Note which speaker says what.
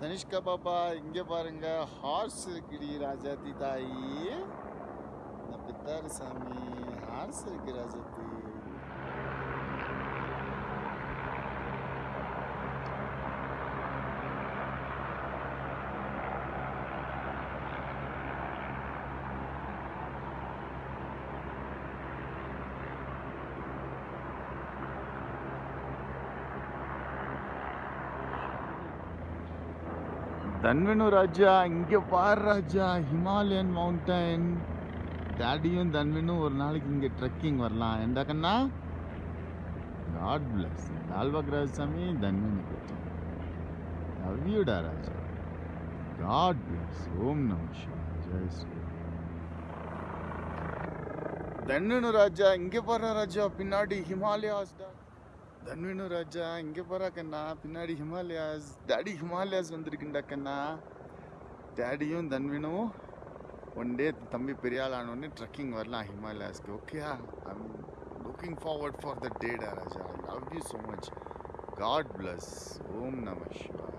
Speaker 1: தனிஷ்கா பாப்பா இங்க பாருங்க. ஹார்ஸ் இருக்குடி ராஜாத்தி தாயி. நான் பித்தாரி சாமி ஹார்ஸ் இருக்கு ராஜாத்தி. தன்வனு ராஜா இங்க பாரு ராஜா ஹிமாலயன் மவுண்டன் டாடியும் தன்வனும் ஒரு நாளைக்கு இங்க ட்ரெக்கிங் வரலாம் எந்த கண்ணா காட் பிளஸ் லால்பாக் சாமி தன்வனு கொஞ்சம் லவ்யூடா ராஜா காட் பிளஸ் ஓம் நம சிவாய ஜெய் ஸ்ரீ தன்வனு ராஜா இங்க பாரு ராஜா பின்னாடி ஹிமாலயாஸ் டா தன்வினு ராஜா இங்கே போகிறா கண்ணா. பின்னாடி ஹிமாலயாஸ் டேடி ஹிமாலயாஸ் வந்திருக்குண்டா கண்ணா. டேடியும் தன்வினும் ஒன் டே தம்பி பெரிய ஆள் ஆனோடனே ட்ரெக்கிங் வரலாம் ஹிமாலயாஸ்க்கு ஓகேயா I'm looking forward for the data Raja. I love you so much God bless Om நம சிவா